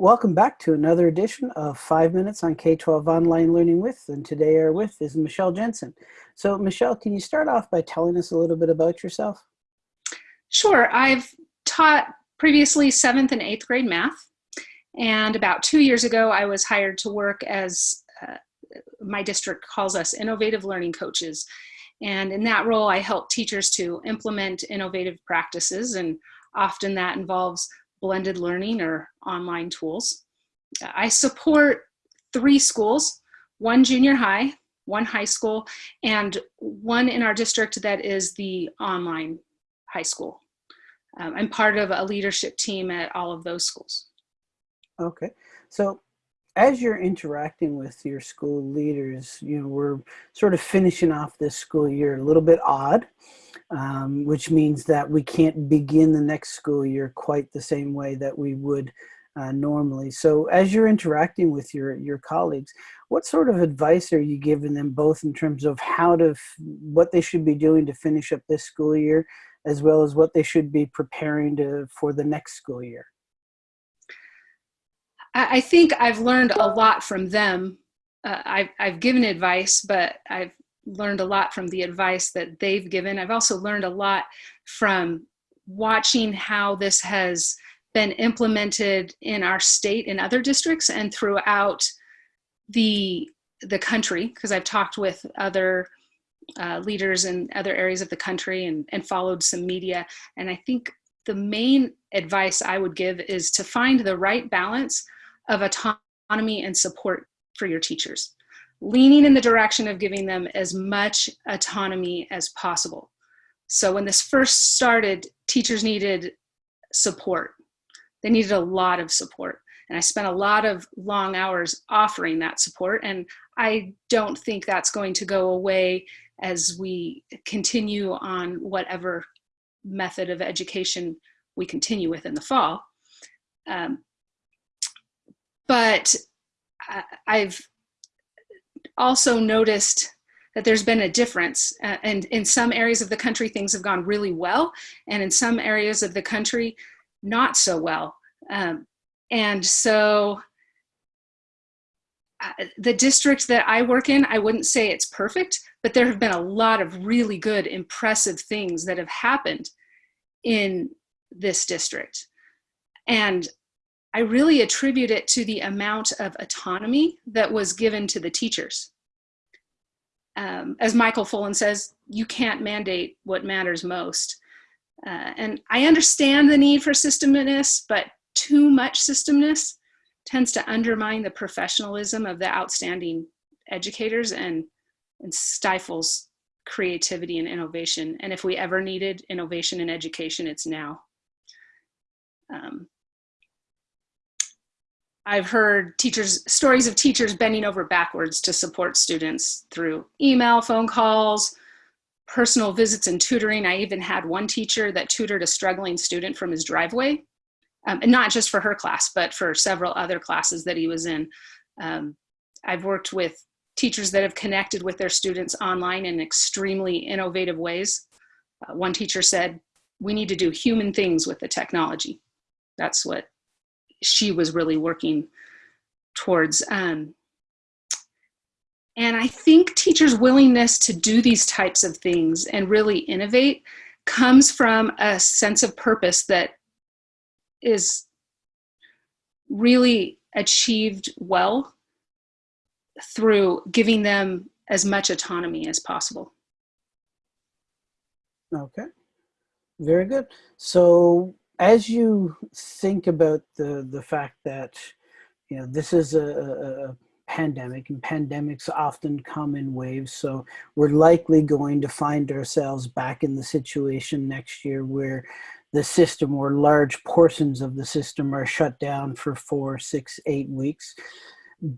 Welcome back to another edition of Five Minutes on K-12 Online Learning With, and today our with is Michelle Jensen. So Michelle, can you start off by telling us a little bit about yourself? Sure, I've taught previously seventh and eighth grade math, and about two years ago I was hired to work as uh, my district calls us innovative learning coaches. And in that role, I help teachers to implement innovative practices, and often that involves blended learning or online tools. I support three schools, one junior high, one high school, and one in our district that is the online high school. Um, I'm part of a leadership team at all of those schools. Okay, so as you're interacting with your school leaders, you know, we're sort of finishing off this school year a little bit odd, um, which means that we can't begin the next school year quite the same way that we would uh, normally. So as you're interacting with your, your colleagues, what sort of advice are you giving them both in terms of how to, what they should be doing to finish up this school year, as well as what they should be preparing to for the next school year? I think I've learned a lot from them. Uh, I've, I've given advice, but I've learned a lot from the advice that they've given. I've also learned a lot from watching how this has been implemented in our state in other districts and throughout the the country because I've talked with other uh, leaders in other areas of the country and, and followed some media. And I think the main advice I would give is to find the right balance of autonomy and support for your teachers, leaning in the direction of giving them as much autonomy as possible. So when this first started, teachers needed support. They needed a lot of support. And I spent a lot of long hours offering that support. And I don't think that's going to go away as we continue on whatever method of education we continue with in the fall. Um, but I've also noticed that there's been a difference uh, and in some areas of the country things have gone really well and in some areas of the country not so well um, and so uh, the district that I work in, I wouldn't say it's perfect, but there have been a lot of really good, impressive things that have happened in this district. And I really attribute it to the amount of autonomy that was given to the teachers. Um, as Michael Fullan says, you can't mandate what matters most. Uh, and I understand the need for systemness, but too much systemness tends to undermine the professionalism of the outstanding educators and, and stifles creativity and innovation. And if we ever needed innovation in education, it's now. Um, I've heard teachers stories of teachers bending over backwards to support students through email, phone calls, personal visits and tutoring. I even had one teacher that tutored a struggling student from his driveway, um, and not just for her class, but for several other classes that he was in. Um, I've worked with teachers that have connected with their students online in extremely innovative ways. Uh, one teacher said, we need to do human things with the technology. That's what she was really working towards. Um, and I think teachers' willingness to do these types of things and really innovate comes from a sense of purpose that is really achieved well through giving them as much autonomy as possible. Okay, very good. So as you think about the the fact that you know this is a, a, pandemic and pandemics often come in waves so we're likely going to find ourselves back in the situation next year where the system or large portions of the system are shut down for four six eight weeks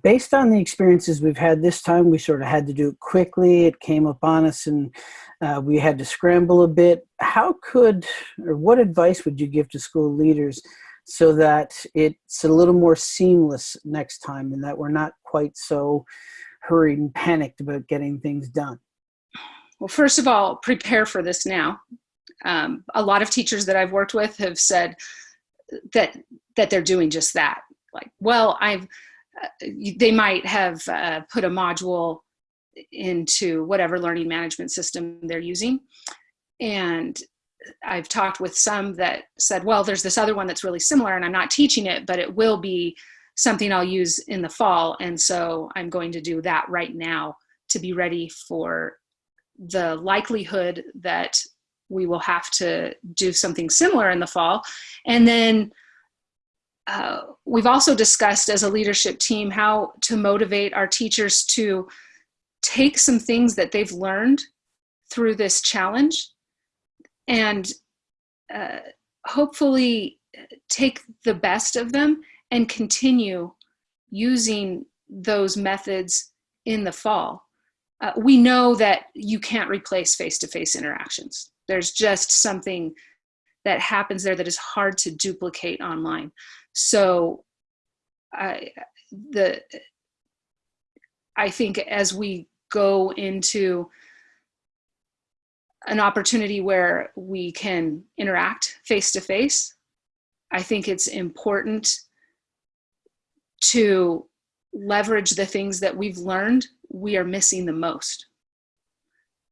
based on the experiences we've had this time, we sort of had to do it quickly. It came upon us and uh, we had to scramble a bit. How could, or what advice would you give to school leaders so that it's a little more seamless next time and that we're not quite so hurried and panicked about getting things done? Well, first of all, prepare for this now. Um, a lot of teachers that I've worked with have said that that they're doing just that like, well, I've, they might have uh, put a module into whatever learning management system they're using. And I've talked with some that said, well, there's this other one that's really similar and I'm not teaching it, but it will be something I'll use in the fall. And so I'm going to do that right now to be ready for the likelihood that we will have to do something similar in the fall. And then uh, we've also discussed as a leadership team how to motivate our teachers to take some things that they've learned through this challenge and uh, hopefully take the best of them and continue using those methods in the fall. Uh, we know that you can't replace face-to-face -face interactions. There's just something that happens there that is hard to duplicate online. So I, the, I think as we go into an opportunity where we can interact face to face, I think it's important to leverage the things that we've learned we are missing the most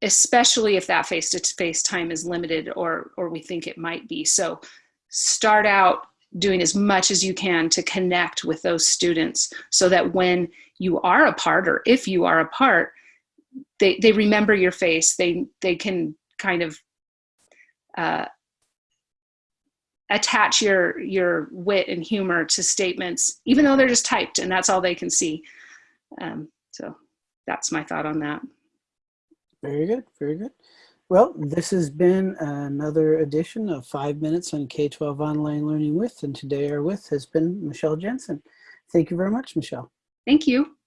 especially if that face-to-face time is limited or or we think it might be. So start out doing as much as you can to connect with those students so that when you are apart or if you are apart they they remember your face. They they can kind of uh, attach your your wit and humor to statements even though they're just typed and that's all they can see. Um, so that's my thought on that very good very good. Well this has been another edition of five minutes on k-12 online learning with and today our with has been michelle jensen. Thank you very much michelle. Thank you